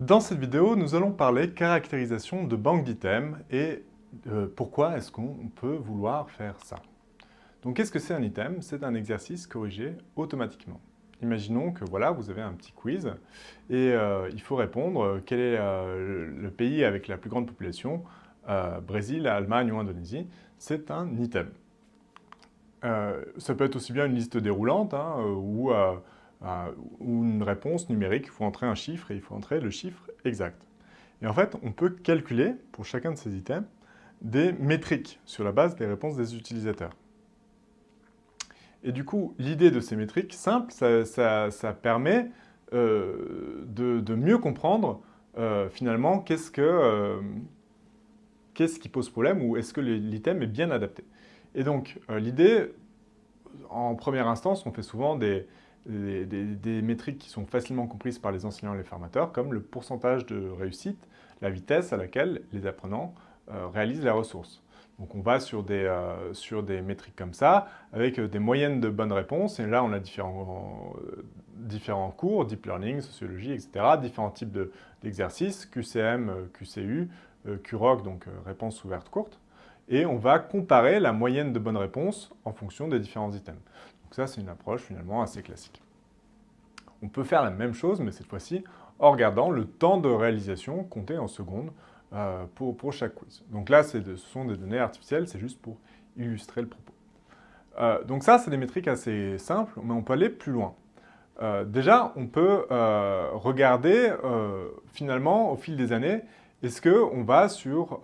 Dans cette vidéo, nous allons parler caractérisation de banque d'items et euh, pourquoi est-ce qu'on peut vouloir faire ça. Donc qu'est-ce que c'est un item? C'est un exercice corrigé automatiquement. Imaginons que voilà, vous avez un petit quiz et euh, il faut répondre euh, quel est le pays avec la plus grande population, Brésil, Allemagne ou Indonésie? C'est un item. ça peut être aussi bien une liste déroulante hein, ou ou une réponse numérique, il faut entrer un chiffre et il faut entrer le chiffre exact. Et en fait, on peut calculer, pour chacun de ces items, des métriques sur la base des réponses des utilisateurs. Et du coup, l'idée de ces métriques simples, ça, permet euh, de, mieux comprendre euh, finalement euh, qu'est-ce qui pose problème ou est-ce que l'item est bien adapté. Et donc, l'idée, en première instance, on fait souvent des, des, métriques qui sont facilement comprises par les enseignants et les formateurs, comme le pourcentage de réussite, la vitesse à laquelle les apprenants euh, réalisent la ressource. Donc on va sur des, euh, sur des métriques comme ça, avec euh, des moyennes de bonnes réponses, et là on a différents, différents cours, deep learning, sociologie, etc., différents types d'exercices, QCM, QCU, QROC, donc réponse ouverte courte, et on va comparer la moyenne de bonnes réponses en fonction des différents items. Donc ça, c'est une approche finalement assez classique. On peut faire la même chose, mais cette fois-ci en regardant le temps de réalisation compté en secondes euh, pour, chaque quiz. Donc là, ce sont des données artificielles, c'est juste pour illustrer le propos. Euh, donc ça, c'est des métriques assez simples, mais on peut aller plus loin. Euh, déjà, on peut regarder finalement, au fil des années, est-ce qu'on va sur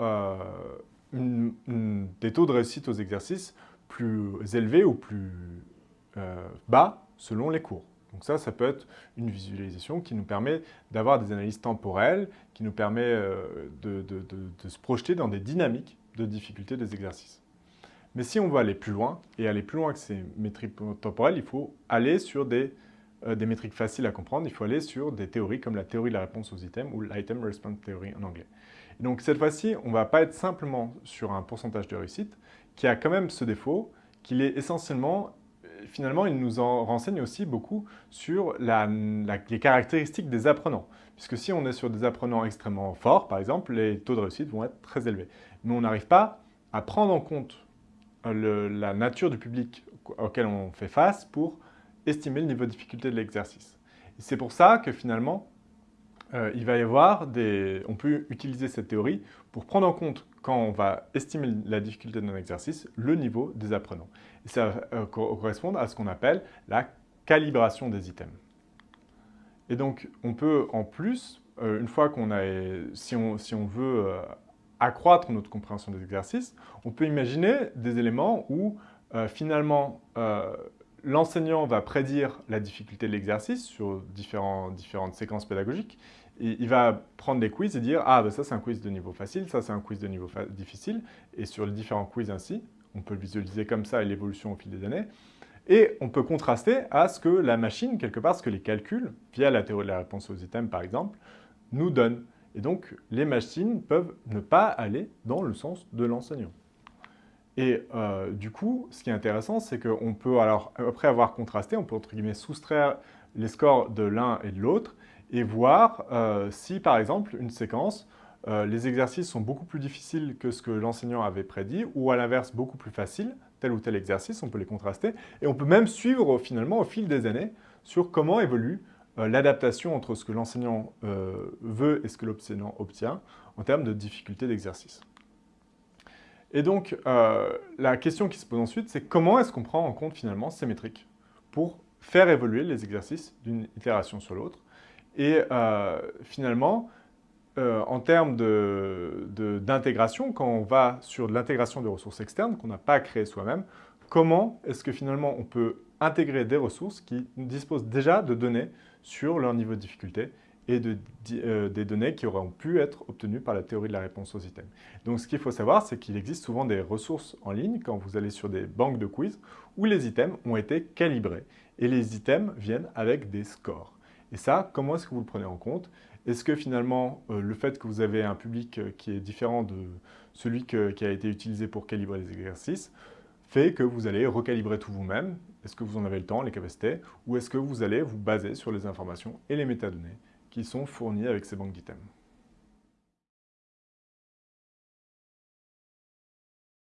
des taux de réussite aux exercices plus élevés ou plus bas selon les cours. Donc ça, ça peut être une visualisation qui nous permet d'avoir des analyses temporelles, qui nous permet euh, de, se projeter dans des dynamiques de difficulté des exercices. Mais si on veut aller plus loin, et aller plus loin que ces métriques temporelles, il faut aller sur des, euh, des métriques faciles à comprendre, il faut aller sur des théories comme la théorie de la réponse aux items ou l'item response theory en anglais. donc cette fois-ci, on ne va pas être simplement sur un pourcentage de réussite qui a quand même ce défaut qu'il est essentiellement finalement, il nous en renseigne aussi beaucoup sur les caractéristiques des apprenants. Puisque si on est sur des apprenants extrêmement forts, par exemple, les taux de réussite vont être très élevés. Mais on n'arrive pas à prendre en compte euh, la nature du public auquel on fait face pour estimer le niveau de difficulté de l'exercice. C'est pour ça que finalement, euh, il va y avoir des... On peut utiliser cette théorie pour prendre en compte, quand on va estimer la difficulté d'un exercice, le niveau des apprenants. Et ça va euh, correspondre à ce qu'on appelle la calibration des items. Et donc, on peut en plus, euh, une fois qu'on a... Si on, si on veut accroître notre compréhension des exercices, on peut imaginer des éléments où, finalement, l'enseignant va prédire la difficulté de l'exercice sur différentes séquences pédagogiques. Il va prendre des quiz et dire « Ah, ben ça c'est un quiz de niveau facile, ça c'est un quiz de niveau difficile. » Et sur les différents quiz ainsi, on peut visualiser comme ça l'évolution au fil des années. Et on peut contraster à ce que la machine, quelque part, ce que les calculs, via la théorie de la réponse aux items par exemple, nous donnent. Et donc, les machines peuvent ne pas aller dans le sens de l'enseignant. Et euh, du coup, ce qui est intéressant, c'est qu'on peut, alors, après avoir contrasté, on peut entre guillemets soustraire les scores de l'un et de l'autre et voir euh, si, par exemple, une séquence, euh, les exercices sont beaucoup plus difficiles que ce que l'enseignant avait prédit, ou à l'inverse, beaucoup plus faciles, tel ou tel exercice, on peut les contraster, et on peut même suivre finalement au fil des années sur comment évolue l'adaptation entre ce que l'enseignant veut et ce que l'enseignant obtient en termes de difficulté d'exercice. Et donc, euh, la question qui se pose ensuite, c'est comment est-ce qu'on prend en compte finalement ces métriques pour faire évoluer les exercices d'une itération sur l'autre. Et euh, finalement, euh, en termes d'intégration, quand on va sur l'intégration de ressources externes qu'on n'a pas créées soi-même, comment est-ce que finalement on peut intégrer des ressources qui disposent déjà de données sur leur niveau de difficulté et de, euh, des données qui auront pu être obtenues par la théorie de la réponse aux items. Donc ce qu'il faut savoir, c'est qu'il existe souvent des ressources en ligne, quand vous allez sur des banques de quiz, où les items ont été calibrés. Et les items viennent avec des scores. Et ça, comment est-ce que vous le prenez en compte? Est-ce que finalement, euh, le fait que vous avez un public euh, qui est différent de celui qui a été utilisé pour calibrer les exercices, fait que vous allez recalibrer tout vous-même? Est-ce que vous en avez le temps, les capacités? Ou est-ce que vous allez vous baser sur les informations et les métadonnées? Qui sont fournis avec ces banques d'items.